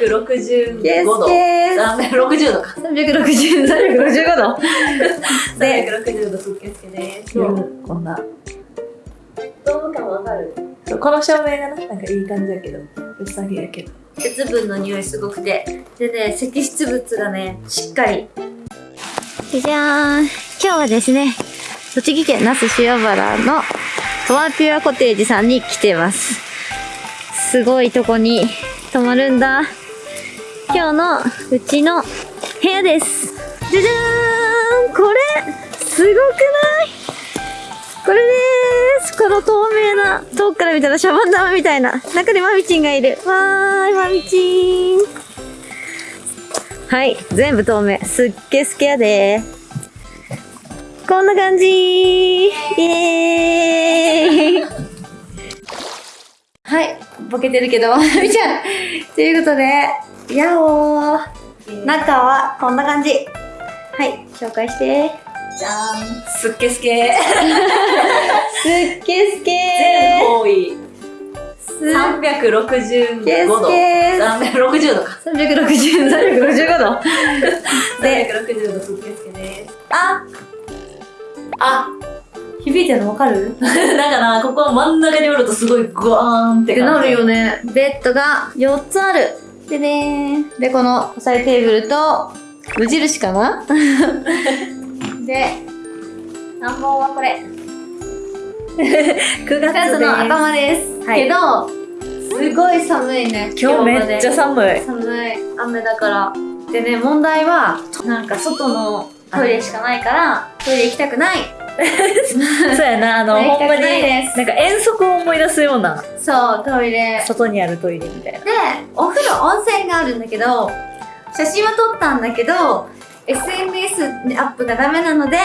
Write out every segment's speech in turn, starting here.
365度。ケー360度か。360、365度。で、360度すっけすけです。こんな。ドーム感わかる？そうこの照明がな、なんかいい感じだけど、うさぎやけど。鉄分の匂いすごくて。でね、積出物がね、しっかり。じゃじゃーん。今日はですね、栃木県那須塩原のトワピュアコテージさんに来てます。すごいとこに泊まるんだ。今日のうちの部屋です。じゃじゃーんこれすごくない？これでーすこの透明な、遠くから見たらシャボン玉みたいな。中にマミチンがいる。わーい、マミチン。はい、全部透明。すっげすけやでこんな感じイエーイはい、ボケてるけど、みちゃん。ということで、やおー。中はこんな感じ。はい、紹介して。じゃーん。すっけすけ。すっげすけ全方位。すっ365度。けす360度か。360、365度。で、360度すっけすけです。あ、あ、響いてるのわかる？だから、ここ真ん中におるとすごいグワーン。ってなるよね。ベッドが4つある。でねで、この押さえテーブルと、無印かな？で、難問はこれ。9 9月の頭です。はいけど、すごい寒いね。今日めっちゃ寒い。寒い。雨だから。でね、問題は、なんか外のトイレしかないから、トイレ行きたくない。そうやな、あの、ほんまに、なんか遠足を思い出すような、そう、トイレ。外にあるトイレみたいな。で、お風呂、温泉があるんだけど、写真は撮ったんだけど、SNS アップがダメなので、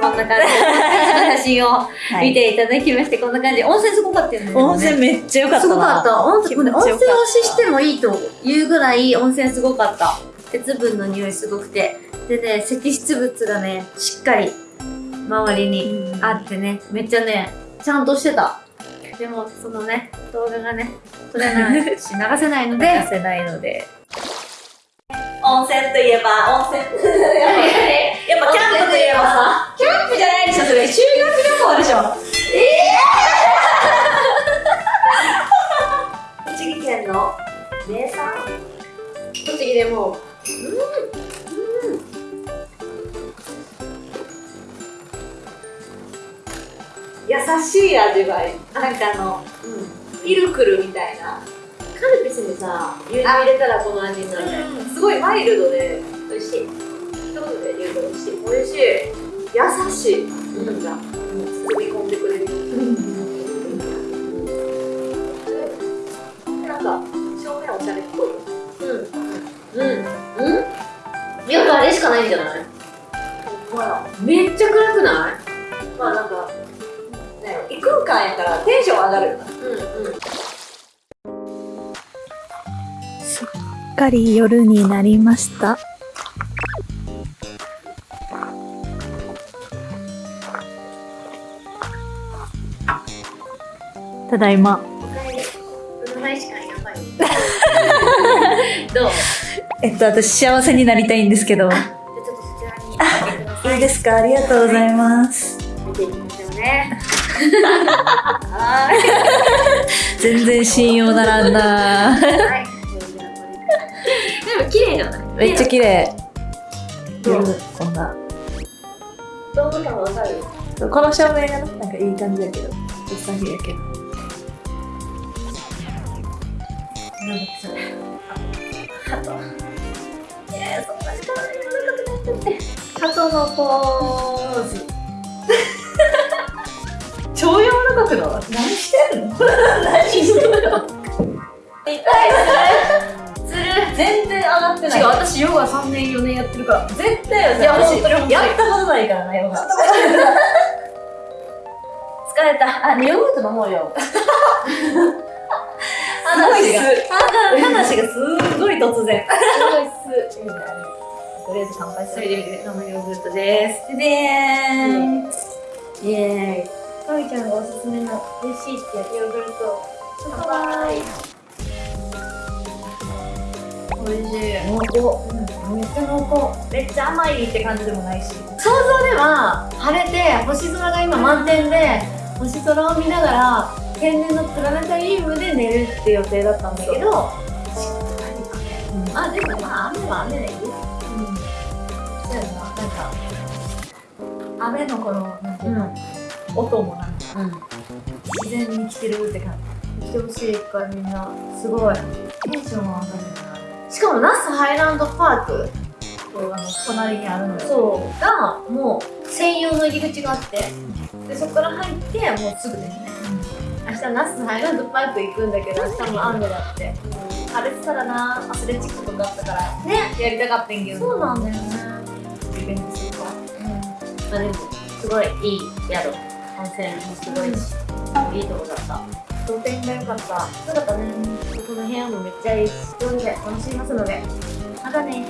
こんな感じで、写真を見ていただきまして、こんな感じ。温泉すごかったよね。温泉めっちゃ良かったな。すごかった。温泉、温泉推ししてもいいというぐらい温泉すごかった。鉄分の匂いすごくて。でね、積出物がね、しっかり周りにあってね、めっちゃね、ちゃんとしてた。でも、そのね、動画がね、撮れないし、流せないので、出せないので。温泉といえば、温泉。やっぱキャンプといえばさ、キャンプじゃないでしょ、それ。修学旅行でしょ。栃木県の名産？栃木でも、優しい味わい。なんかあの、ピルクルみたいな。カルピスにさ、牛乳入れたらこの味になるね。すごいマイルドで美味しい。一言で言うと美味しい。美味しい。優しい。なんか、包み込んでくれる。なんか、正面おしゃれっぽい。うん。うん。うんよくあれしかないんじゃない？めっちゃ暗くない？異空間やからテンション上がるよな。うんうん。すっかり夜になりました。ただいま。どう？えっと、私幸せになりたいんですけど。あちょっとそちらに行ってください。いいですか？ありがとうございます。見ていきましょうね。全然信用ならんなはい。でも綺麗じゃないめっちゃ綺麗。どう？こんな。ドーム感わかるこの照明がななんかいい感じやけど。うさぎやけど。なんだっけそれ。ハト。えー、そんなに可愛いもなかったって。ハトのポ何してんの？何してんの？痛いする。全然上がってない。違う、私ヨガ3年4年やってるから。絶対よいや私やったことないからな、ヨガ。疲れた。あ、ヨーグルト飲もうよ。話が話話がすごい突然。すごいとりあえず乾杯それで見て、生ヨーグルトです。でーん。イエーイ。かみちゃんがおすすめの美味しい。ってヨーグルト。乾杯。美味しい。濃厚、うん、めっちゃ濃厚めっちゃ甘い。って感じでもない。し想像では晴れて星空が今満点で星空を見ながら天然のプラネタリウムで寝るって予定だったんだけどしっかり雨、うん、あでもまあ雨は雨でい。い。ようんそうやななんか雨のこのなんてい。うの、ん音もなんか、自然に来てるって感じ。来てほしいからみんな。すごい。テンションが上がるしかも那須ハイランドパークあの隣にあるのよ。そう。がもう専用の入り口があってでそこから入ってもうすぐですね、明日那須ハイランドパーク行くんだけど明日も雨だって。晴れてたらなアスレチックとかあったからねやりたかったんけど。そうなんだよね。リベンジするかうん。まあでもすごいいい宿温泉もすごいし、いいとこだった。当店が良かった。そうだったねここの部屋もめっちゃいいしなので楽しみますので。またね